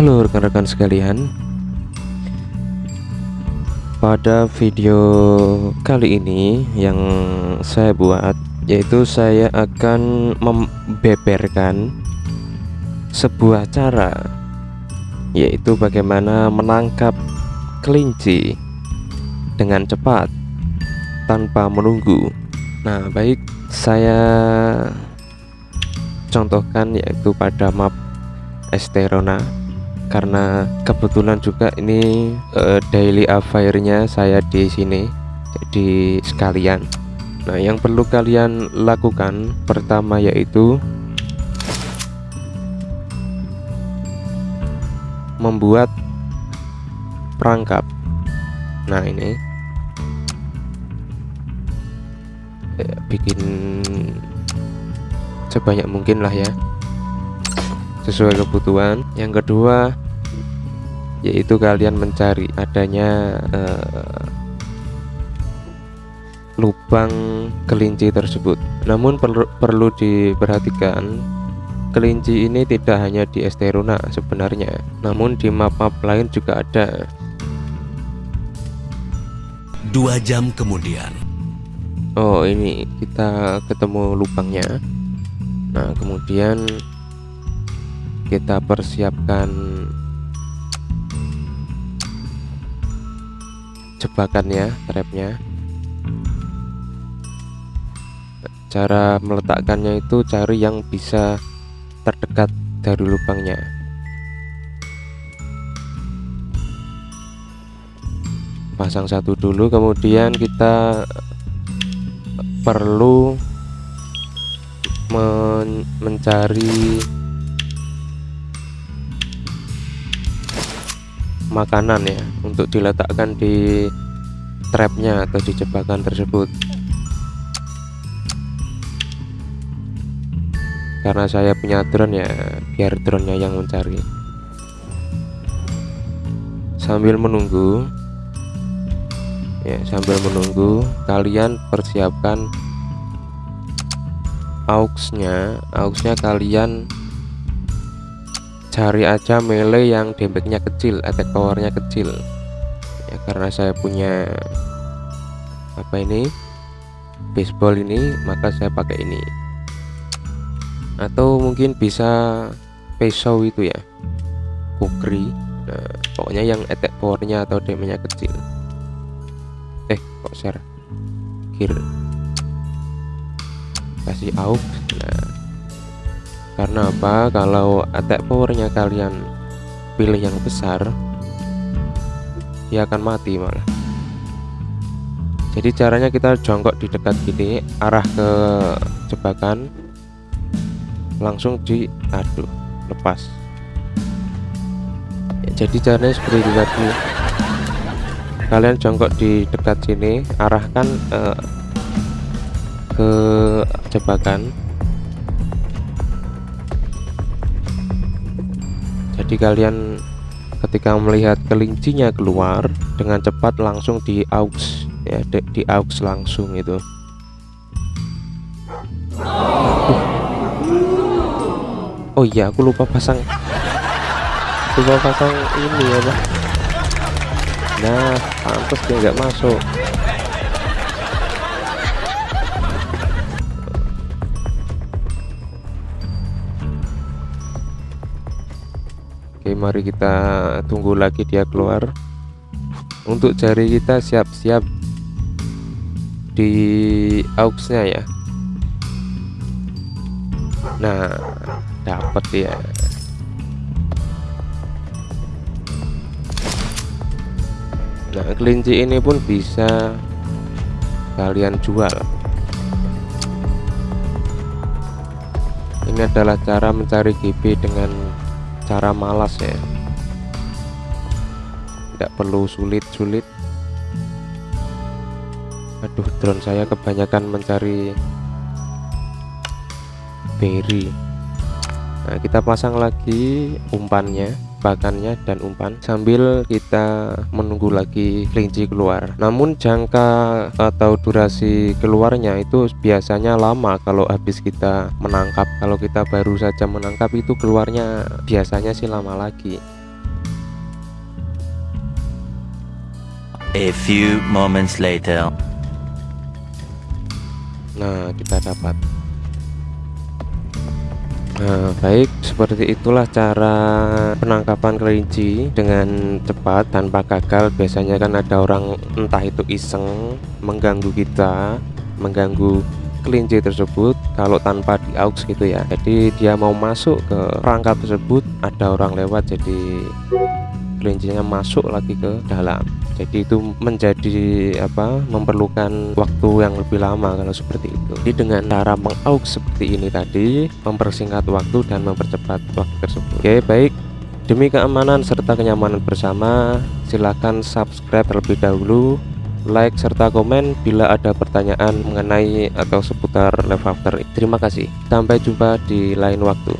Halo rekan-rekan sekalian. Pada video kali ini yang saya buat Yaitu saya akan membeberkan sebuah cara Yaitu bagaimana menangkap kelinci dengan cepat tanpa menunggu. Nah baik saya contohkan yaitu pada map Esterona karena kebetulan juga ini uh, daily affairnya saya di sini jadi sekalian. Nah yang perlu kalian lakukan pertama yaitu membuat perangkap. Nah ini ya, bikin sebanyak mungkin lah ya sesuai kebutuhan. Yang kedua yaitu kalian mencari adanya uh, lubang kelinci tersebut. Namun perlu, perlu diperhatikan kelinci ini tidak hanya di Esteruna sebenarnya namun di map-map lain juga ada. Dua jam kemudian. Oh ini kita ketemu lubangnya. Nah kemudian kita persiapkan jebakannya trapnya. Cara meletakkannya itu cari yang bisa terdekat dari lubangnya. Pasang satu dulu kemudian kita perlu men mencari makanan ya untuk diletakkan di trapnya atau di jebakan tersebut. Karena saya punya drone ya biar drone-nya yang mencari. Sambil menunggu ya sambil menunggu kalian persiapkan auxnya. Auxnya kalian cari aja melee yang damage-nya kecil attack powernya kecil. Ya karena saya punya apa ini baseball ini maka saya pakai ini. Atau mungkin bisa pisau itu ya. Kukri nah pokoknya yang attack powernya atau damage-nya kecil. Eh kok share? Gear. Kasih aux nah karena apa? Kalau attack powernya kalian pilih yang besar dia akan mati malah. Jadi caranya kita jongkok di dekat gini arah ke jebakan langsung di aduh lepas. Jadi caranya seperti itu tadi. Kalian jongkok di dekat sini arahkan uh, ke jebakan jadi kalian ketika melihat kelincinya keluar dengan cepat langsung di aux ya di, di aux langsung itu. Oh iya aku lupa pasang lupa pasang ini ya nah pantas dia nggak masuk mari kita tunggu lagi dia keluar. Untuk jari kita siap-siap di auxnya ya. Nah dapat ya nah kelinci ini pun bisa kalian jual. Ini adalah cara mencari GB dengan cara malas ya. Tidak perlu sulit-sulit. Aduh drone saya kebanyakan mencari berry. Nah kita pasang lagi umpannya bakannya dan umpan sambil kita menunggu lagi kelinci keluar. Namun jangka atau durasi keluarnya itu biasanya lama kalau habis kita menangkap. Kalau kita baru saja menangkap itu keluarnya biasanya sih lama lagi. A few moments later. Nah, kita dapat. Nah, baik, seperti itulah cara penangkapan kelinci dengan cepat tanpa gagal. Biasanya kan ada orang entah itu iseng mengganggu kita, mengganggu kelinci tersebut kalau tanpa di aux gitu ya. Jadi dia mau masuk ke perangkap tersebut, ada orang lewat jadi kelincinya masuk lagi ke dalam jadi itu menjadi apa memerlukan waktu yang lebih lama kalau seperti itu. Jadi dengan cara mengauk seperti ini tadi mempersingkat waktu dan mempercepat waktu tersebut. Oke baik. Demi keamanan serta kenyamanan bersama silahkan subscribe terlebih dahulu like serta komen bila ada pertanyaan mengenai atau seputar Left After. Terima kasih. Sampai jumpa di lain waktu